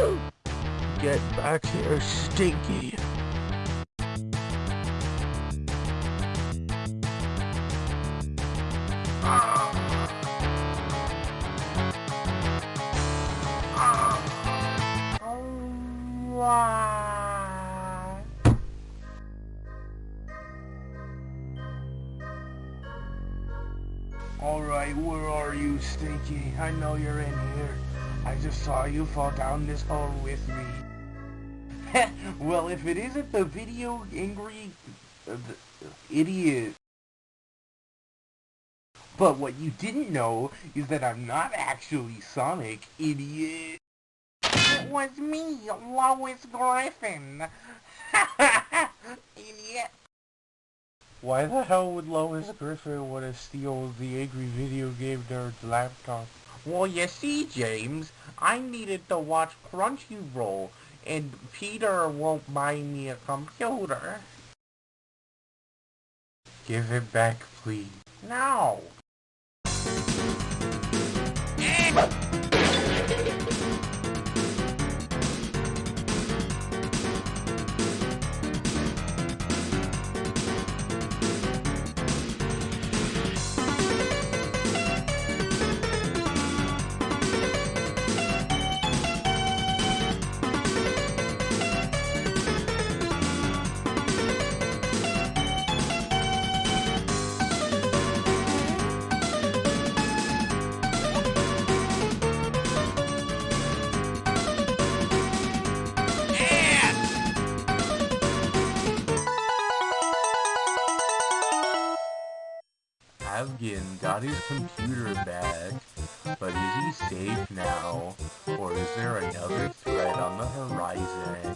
Get back here, Stinky. Alright, where are you, Stinky? I know you're in here. I just saw you fall down this hole with me. well, if it isn't the video angry uh, idiot. But what you didn't know is that I'm not actually Sonic, idiot. It was me, Lois Griffin. idiot. Why the hell would Lois Griffin want to steal the angry video game nerd's laptop? Well, you see, James, I needed to watch Crunchyroll, and Peter won't buy me a computer. Give it back, please. No! Avgin got his computer back, but is he safe now? Or is there another threat on the horizon?